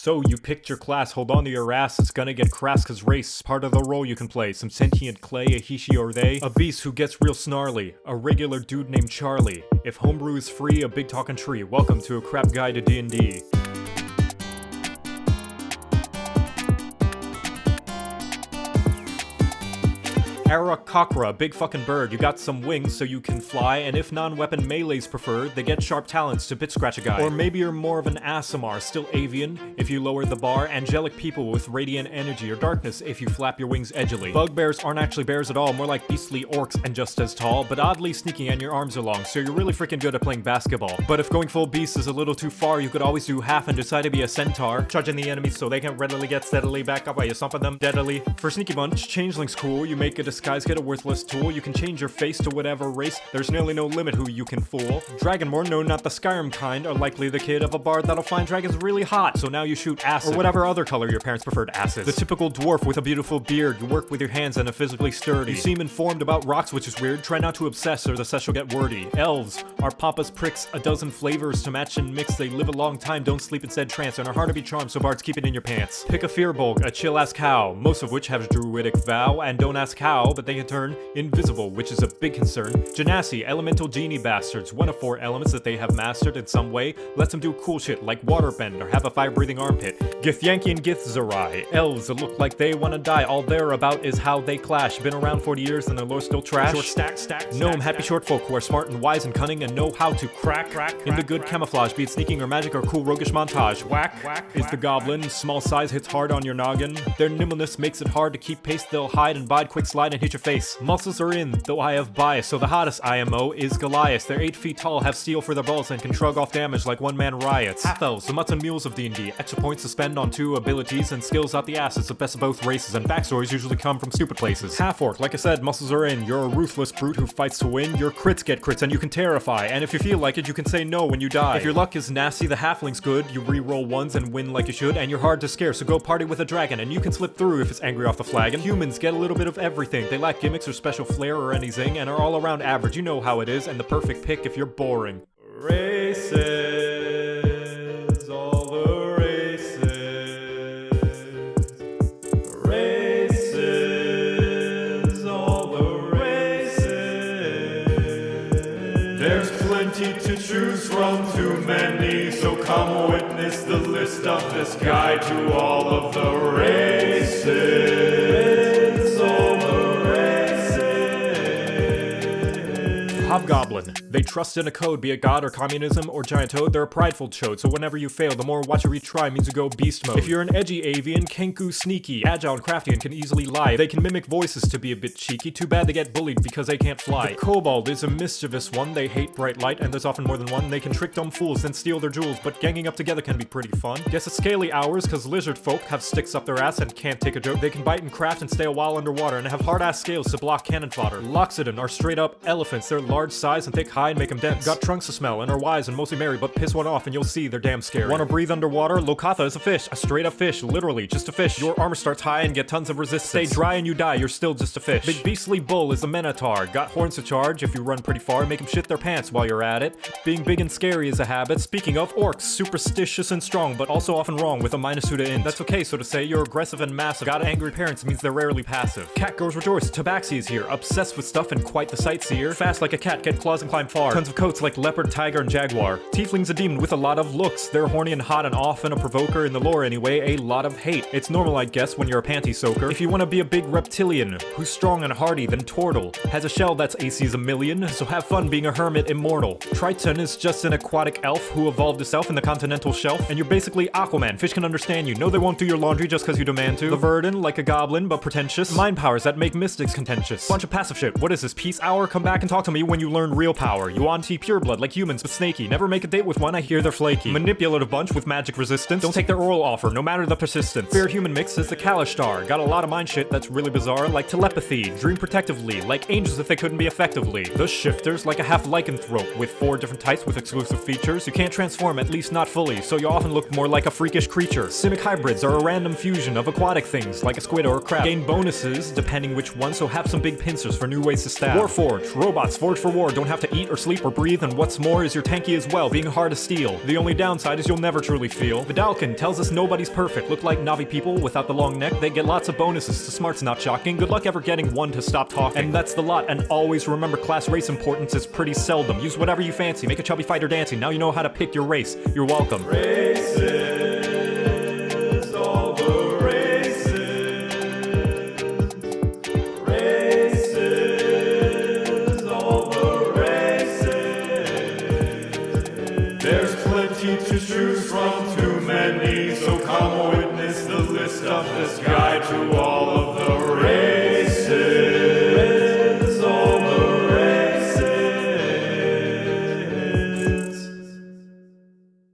So you picked your class, hold on to your ass, it's gonna get crass cause race, part of the role you can play. Some sentient clay, a he, she, or they, a beast who gets real snarly, a regular dude named Charlie. If homebrew is free, a big talking tree, welcome to a crap guide to D&D. Aarakocra, big fucking bird. You got some wings so you can fly, and if non-weapon melee's preferred, they get sharp talons to bit scratch a guy. Or maybe you're more of an Aasimar, still avian, if you lower the bar, angelic people with radiant energy or darkness if you flap your wings edgily. Bugbears aren't actually bears at all, more like beastly orcs and just as tall, but oddly sneaky and your arms are long, so you're really freaking good at playing basketball. But if going full beast is a little too far, you could always do half and decide to be a centaur, charging the enemies so they can readily get steadily back up while you stomping them deadly. For Sneaky Bunch, Changeling's cool, you make a disguise get a worthless tool. You can change your face to whatever race, there's nearly no limit who you can fool. Dragonborn, no not the Skyrim kind, are likely the kid of a bard that'll find dragons really hot, so now you shoot acid. Or whatever other color your parents preferred acid. The typical dwarf with a beautiful beard, you work with your hands and are physically sturdy. You seem informed about rocks, which is weird, try not to obsess or the sesh will get wordy. Elves are papa's pricks, a dozen flavors to match and mix, they live a long time, don't sleep instead trance, and are hard to be charmed, so bards keep it in your pants. Pick a Firbolg, a chill-ass cow, most of which have druidic vow, and don't ask how, but they can turn invisible, which is a big concern. Genasi, elemental genie bastards, one of four elements that they have mastered in some way, lets them do cool shit like waterbend or have a fire-breathing armpit. Githyanki and Githzerai, elves that look like they wanna die, all they're about is how they clash. Been around 40 years and their lore's still trash. Short stack, stack, Gnome, happy short folk who are smart and wise and cunning and know how to crack, crack, in the good camouflage, be it sneaking or magic or cool roguish montage. Whack, whack, is the goblin, small size hits hard on your noggin. Their nimbleness makes it hard to keep pace, they'll hide and bide, quick slide and hit your face. Muscles are in, though I have bias, so the hottest IMO is Goliath. They're 8 feet tall, have steel for their balls, and can shrug off damage like one-man riots. Ah. Half-elves, the mutts and mules of D&D, extra points to spend on two abilities and skills out the assets of best of both races, and backstories usually come from stupid places. Half-orc, like I said, muscles are in, you're a ruthless brute who fights to win, your crits get crits and you can terrify, and if you feel like it, you can say no when you die. If your luck is nasty, the halfling's good, you re-roll ones and win like you should, and you're hard to scare, so go party with a dragon, and you can slip through if it's angry off the flagon. Humans get a little bit of everything, they lack gimmicks or special flair or anything, and are all around average, you know how it is, and the perfect pick if you're boring. Races, all the races. Races, all the races. There's plenty to choose from, too many, so come witness the list of this guide to all of the races. Hobgoblin. They trust in a code, be it God or communism or giant toad, they're a prideful chode, so whenever you fail, the more watch you retry means you go beast mode. If you're an edgy avian, Kenku sneaky, agile and crafty and can easily lie. They can mimic voices to be a bit cheeky, too bad they get bullied because they can't fly. The kobold is a mischievous one, they hate bright light, and there's often more than one. They can trick dumb fools, then steal their jewels, but ganging up together can be pretty fun. Guess it's scaly hours, cause lizard folk have sticks up their ass and can't take a joke. They can bite and craft and stay a while underwater, and have hard ass scales to block cannon fodder. Loxodon are straight up elephants, they're large size and thick hide make them dense. Got trunks to smell and are wise and mostly merry, but piss one off and you'll see they're damn scary. Wanna breathe underwater? Locathah is a fish, a straight up fish, literally, just a fish. Your armor starts high and get tons of resistance. Stay dry and you die, you're still just a fish. Big beastly bull is a minotaur, got horns to charge if you run pretty far, make them shit their pants while you're at it. Being big and scary is a habit. Speaking of orcs, superstitious and strong, but also often wrong with a minus two to int. That's okay, so to say, you're aggressive and massive. Got angry parents means they're rarely passive. Cat girls rejoice, Tabaxi is here, obsessed with stuff and quite the sightseer. Fast like a cat, get claws and climb far. Tons of coats like leopard, tiger, and jaguar. Tiefling's a demon with a lot of looks. They're horny and hot and often a provoker in the lore anyway, a lot of hate. It's normal, I guess, when you're a panty soaker. If you want to be a big reptilian, who's strong and hardy, then Tortle. Has a shell that's AC's a million, so have fun being a hermit immortal. Triton is just an aquatic elf who evolved itself in the continental shelf, and you're basically Aquaman. Fish can understand you. No, they won't do your laundry just because you demand to. The Verdan, like a goblin, but pretentious. Mind powers that make mystics contentious. Bunch of passive shit. What is this, peace hour? Come back and talk to me when you learn real power. Yuan-ti pureblood like humans, but snaky. Never make a date with one, I hear they're flaky. Manipulative bunch with magic resistance. Don't take their oral offer, no matter the persistence. Fair human mix is the Kalashtar. Got a lot of mind shit that's really bizarre, like telepathy. Dream protectively, like angels if they couldn't be effectively. The shifters, like a half lycanthrope, with four different types with exclusive features. You can't transform, at least not fully, so you often look more like a freakish creature. Simic hybrids are a random fusion of aquatic things, like a squid or a crab. Gain bonuses, depending which one, so have some big pincers for new ways to stab. Warforged, robots forged for war, don't have to eat eat or sleep or breathe, and what's more is you're tanky as well, being hard to steal. The only downside is you'll never truly feel. Vedalken tells us nobody's perfect. Look like Na'vi people without the long neck, they get lots of bonuses, so smart's not shocking. Good luck ever getting one to stop talking. And that's the lot, and always remember class race importance is pretty seldom. Use whatever you fancy, make a chubby fighter dancing. Now you know how to pick your race. You're welcome. Racist.